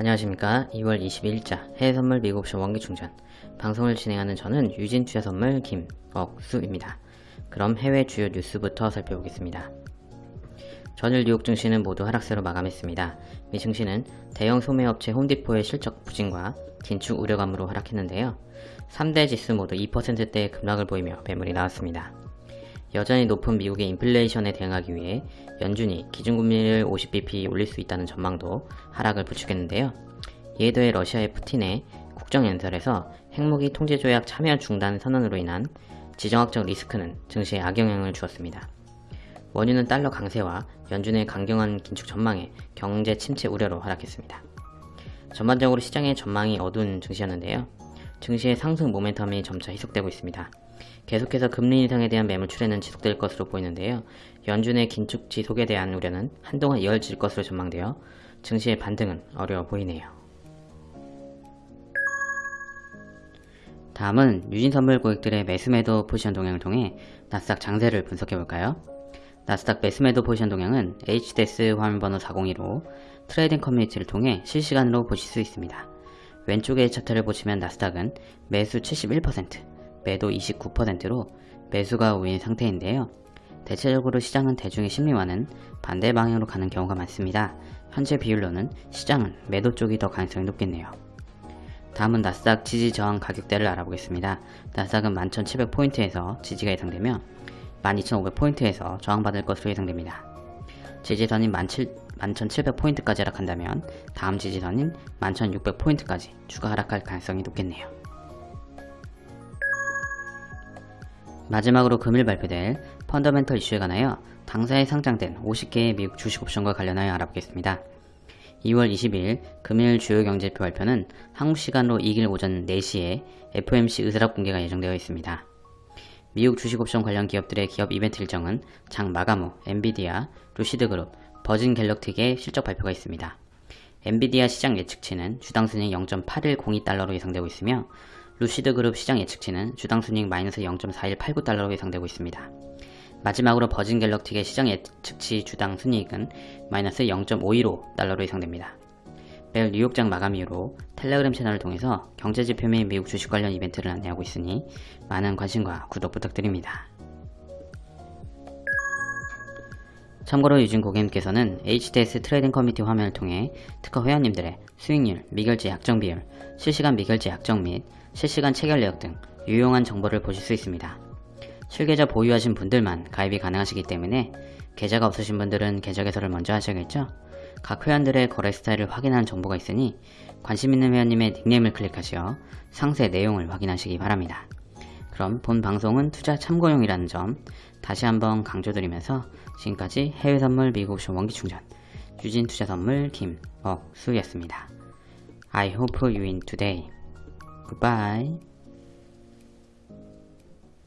안녕하십니까 2월 22일자 해외선물 미국옵션 원기충전 방송을 진행하는 저는 유진투자선물 김억수입니다. 그럼 해외 주요 뉴스부터 살펴보겠습니다. 전일 뉴욕 증시는 모두 하락세로 마감했습니다. 미 증시는 대형 소매업체 홈디포의 실적 부진과 긴축 우려감으로 하락했는데요. 3대 지수 모두 2%대의 급락을 보이며 매물이 나왔습니다. 여전히 높은 미국의 인플레이션에 대응하기 위해 연준이 기준금리를 50bp 올릴 수 있다는 전망도 하락을 부추겼는데요. 이에 더해 러시아의 푸틴의 국정연설에서 핵무기 통제조약 참여 중단 선언으로 인한 지정학적 리스크는 증시에 악영향을 주었습니다. 원유는 달러 강세와 연준의 강경한 긴축 전망에 경제 침체 우려로 하락했습니다. 전반적으로 시장의 전망이 어두운 증시였는데요. 증시의 상승 모멘텀이 점차 희석되고 있습니다. 계속해서 금리 인상에 대한 매물 출회는 지속될 것으로 보이는데요. 연준의 긴축 지속에 대한 우려는 한동안 이어질 것으로 전망되어 증시의 반등은 어려워 보이네요. 다음은 유진선물 고객들의 매수매도 포지션 동향을 통해 나스닥 장세를 분석해볼까요? 나스닥 매수매도 포지션 동향은 HDS 화면번호 402로 trading community를 통해 실시간으로 보실 수 있습니다. 왼쪽의 차트를 보시면 나스닥은 매수 71%, 매도 29%로 매수가 우위인 상태인데요. 대체적으로 시장은 대중의 심리와는 반대 방향으로 가는 경우가 많습니다. 현재 비율로는 시장은 매도 쪽이 더 가능성이 높겠네요. 다음은 나스닥 지지 저항 가격대를 알아보겠습니다. 나스닥은 11,700포인트에서 지지가 예상되며 12,500포인트에서 저항받을 것으로 예상됩니다. 지지선인 11,700포인트까지 하락한다면 다음 지지선인 11,600포인트까지 추가 하락할 가능성이 높겠네요. 마지막으로 금일 발표될 펀더멘털 이슈에 관하여 당사에 상장된 50개의 미국 주식 옵션과 관련하여 알아보겠습니다. 2월 20일 금일 주요 경제표 발표는 한국 시간으로 2일 오전 4시에 FOMC 의사락 공개가 예정되어 있습니다. 미국 주식옵션 관련 기업들의 기업 이벤트 일정은 장 마감 후 엔비디아, 루시드그룹, 버진 갤럭틱의 실적 발표가 있습니다. 엔비디아 시장 예측치는 주당 순이익 0.8102달러로 예상되고 있으며 루시드 그룹 시장 예측치는 주당 순이익 마이너스 0.4189달러로 예상되고 있습니다. 마지막으로 버진 갤럭틱의 시장 예측치 주당 순이익은 마이너스 0.515달러로 예상됩니다. 매일 뉴욕장 마감 이후로 텔레그램 채널을 통해서 경제지표 및 미국 주식 관련 이벤트를 안내하고 있으니 많은 관심과 구독 부탁드립니다. 참고로 유진 고객님께서는 HDS trading community 화면을 통해 특허 회원님들의 수익률, 미결제 약정 비율, 실시간 미결제 약정 및 실시간 체결 내역 등 유용한 정보를 보실 수 있습니다. 실계좌 보유하신 분들만 가입이 가능하시기 때문에 계좌가 없으신 분들은 계좌 개설을 먼저 하셔야겠죠? 각 회원들의 거래 스타일을 확인하는 정보가 있으니 관심 있는 회원님의 닉네임을 클릭하시어 상세 내용을 확인하시기 바랍니다. 그럼 본 방송은 투자 참고용이라는 점 다시 한번 강조드리면서 지금까지 해외선물 미국옵션 원기충전 유진투자선물 김억수였습니다. I hope you win today. Goodbye.